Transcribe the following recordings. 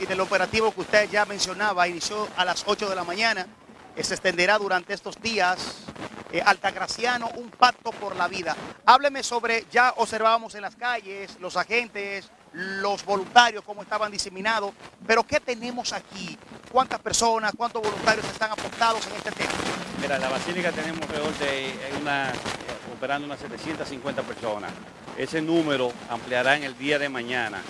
y del operativo que usted ya mencionaba, inició a las 8 de la mañana, que se extenderá durante estos días. Eh, Altagraciano, un pacto por la vida. Hábleme sobre, ya observábamos en las calles, los agentes, los voluntarios, cómo estaban diseminados, pero ¿qué tenemos aquí? ¿Cuántas personas, cuántos voluntarios están apostados en este tema? Mira, en la Basílica tenemos de una, operando unas 750 personas. Ese número ampliará en el día de mañana.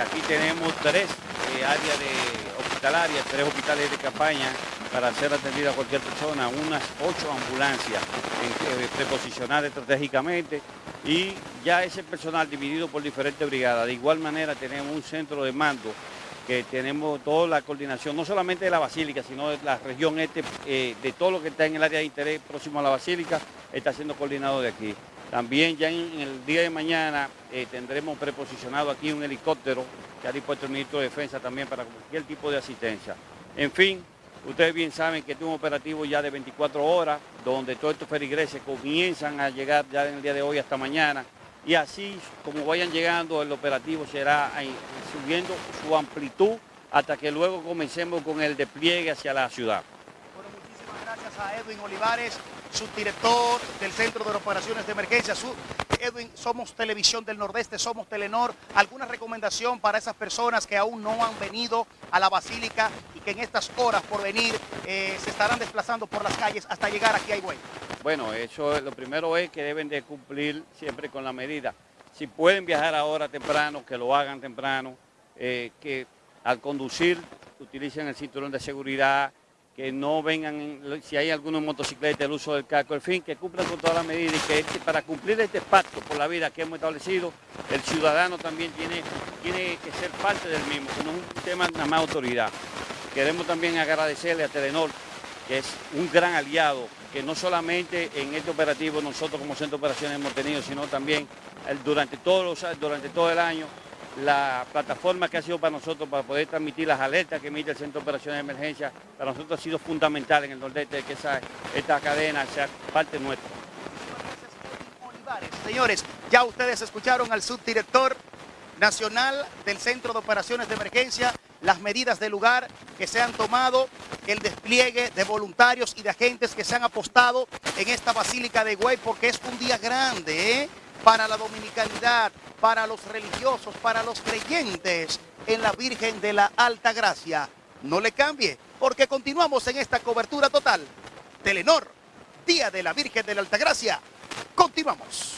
Aquí tenemos tres eh, áreas de hospitalarias, tres hospitales de campaña para ser atendida a cualquier persona, unas ocho ambulancias eh, preposicionadas estratégicamente y ya ese personal dividido por diferentes brigadas. De igual manera tenemos un centro de mando que tenemos toda la coordinación, no solamente de la Basílica, sino de la región este, eh, de todo lo que está en el área de interés próximo a la Basílica, está siendo coordinado de aquí. También ya en, el día de mañana eh, tendremos preposicionado aquí un helicóptero que ha dispuesto el ministro de Defensa también para cualquier tipo de asistencia. En fin, ustedes bien saben que este es un operativo ya de 24 horas, donde todos estos ferigreses comienzan a llegar ya en el día de hoy hasta mañana, y así como vayan llegando el operativo será subiendo su amplitud hasta que luego comencemos con el despliegue hacia la ciudad. Bueno, muchísimas gracias a Edwin Olivares subdirector del Centro de Operaciones de Emergencia. Edwin, somos Televisión del Nordeste, somos Telenor. ¿Alguna recomendación para esas personas que aún no han venido a la Basílica y que en estas horas por venir eh, se estarán desplazando por las calles hasta llegar aquí a Higüey? Bueno, eso lo primero es que deben de cumplir siempre con la medida. Si pueden viajar ahora temprano, que lo hagan temprano, eh, que al conducir utilicen el cinturón de seguridad, que no vengan, si hay algunos motocicletas, el uso del casco, en fin, que cumplan con todas las medidas y que este, para cumplir este pacto por la vida que hemos establecido, el ciudadano también tiene, tiene que ser parte del mismo, que no es un tema nada más autoridad. Queremos también agradecerle a Telenor, que es un gran aliado, que no solamente en este operativo nosotros como Centro de Operaciones hemos tenido, sino también durante, todos durante todo el año la plataforma que ha sido para nosotros para poder transmitir las alertas que emite el Centro de Operaciones de Emergencia, para nosotros ha sido fundamental en el nordeste que esta cadena sea parte nuestra. Señores, ya ustedes escucharon al subdirector nacional del Centro de Operaciones de Emergencia, las medidas del lugar que se han tomado, el despliegue de voluntarios y de agentes que se han apostado en esta Basílica de Güey, porque es un día grande, ¿eh? Para la dominicanidad, para los religiosos, para los creyentes en la Virgen de la Alta Gracia. No le cambie, porque continuamos en esta cobertura total. Telenor, Día de la Virgen de la Alta Gracia. Continuamos.